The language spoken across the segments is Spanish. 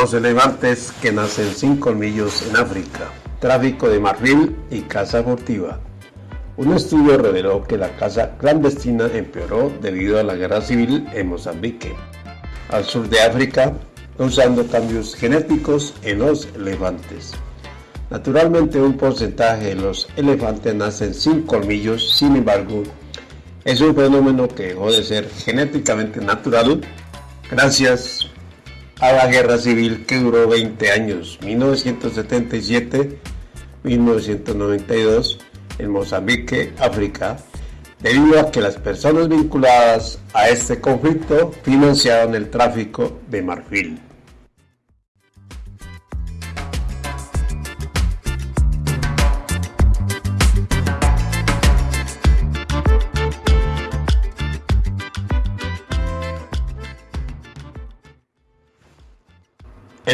Dos elefantes que nacen sin colmillos en África. Tráfico de marfil y caza furtiva. Un estudio reveló que la caza clandestina empeoró debido a la guerra civil en Mozambique, al sur de África, usando cambios genéticos en los elefantes. Naturalmente un porcentaje de los elefantes nacen sin colmillos, sin embargo, es un fenómeno que dejó de ser genéticamente natural gracias a la guerra civil que duró 20 años, 1977-1992, en Mozambique, África, debido a que las personas vinculadas a este conflicto financiaron el tráfico de marfil.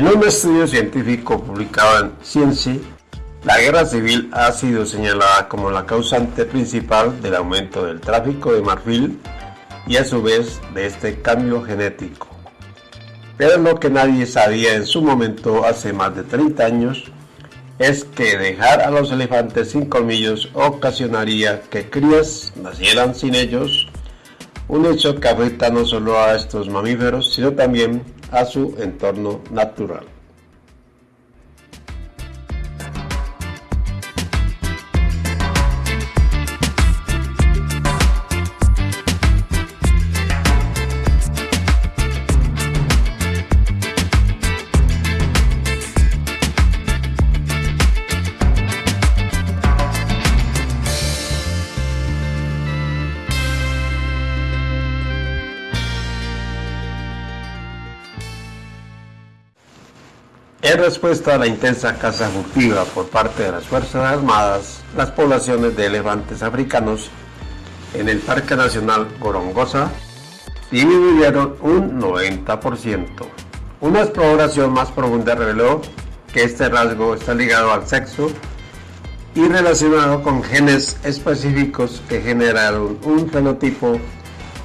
En un estudio científico publicado en Science, la guerra civil ha sido señalada como la causante principal del aumento del tráfico de marfil y a su vez de este cambio genético. Pero lo que nadie sabía en su momento hace más de 30 años es que dejar a los elefantes sin colmillos ocasionaría que crías nacieran sin ellos, un hecho que afecta no solo a estos mamíferos, sino también a su entorno natural. En respuesta a la intensa caza furtiva por parte de las Fuerzas Armadas, las poblaciones de elefantes africanos en el Parque Nacional Gorongosa disminuyeron un 90%. Una exploración más profunda reveló que este rasgo está ligado al sexo y relacionado con genes específicos que generaron un fenotipo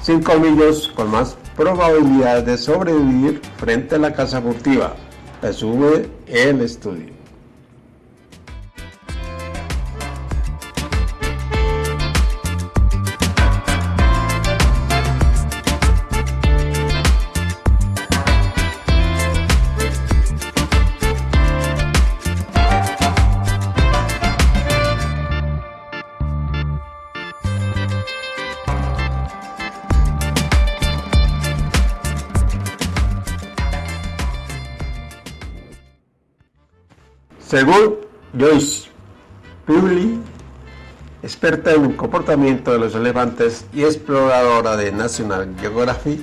sin colmillos con más probabilidad de sobrevivir frente a la caza furtiva sube el estudio. Según Joyce Publi, experta en el comportamiento de los elefantes y exploradora de National Geographic,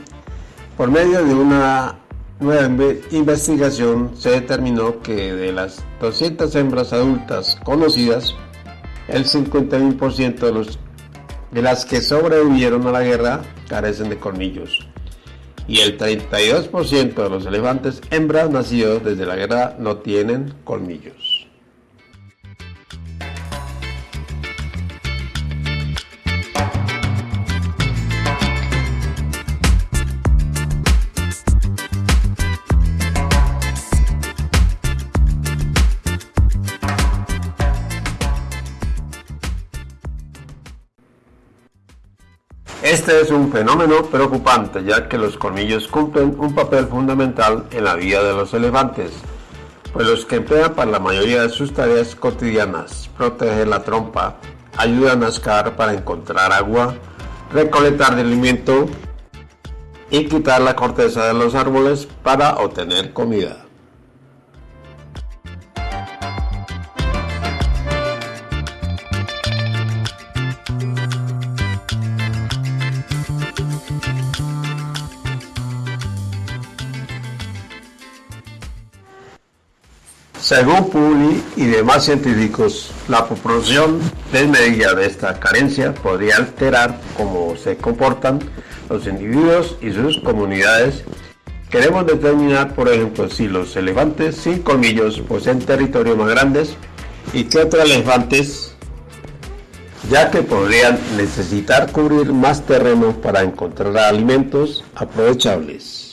por medio de una nueva investigación se determinó que de las 200 hembras adultas conocidas, el 51% de, de las que sobrevivieron a la guerra carecen de colmillos y el 32% de los elefantes hembras nacidos desde la guerra no tienen colmillos. Este es un fenómeno preocupante ya que los colmillos cumplen un papel fundamental en la vida de los elefantes, pues los que emplean para la mayoría de sus tareas cotidianas, proteger la trompa, ayudan a escalar para encontrar agua, recolectar alimento y quitar la corteza de los árboles para obtener comida. Según Publi y demás científicos, la proporción desmedida de esta carencia podría alterar cómo se comportan los individuos y sus comunidades. Queremos determinar, por ejemplo, si los elefantes sin colmillos poseen territorios más grandes y que otros elefantes, ya que podrían necesitar cubrir más terreno para encontrar alimentos aprovechables.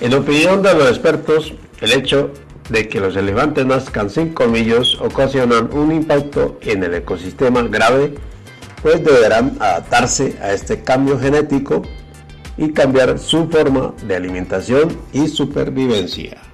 En opinión de los expertos, el hecho de que los elefantes nazcan sin colmillos ocasionan un impacto en el ecosistema grave, pues deberán adaptarse a este cambio genético y cambiar su forma de alimentación y supervivencia.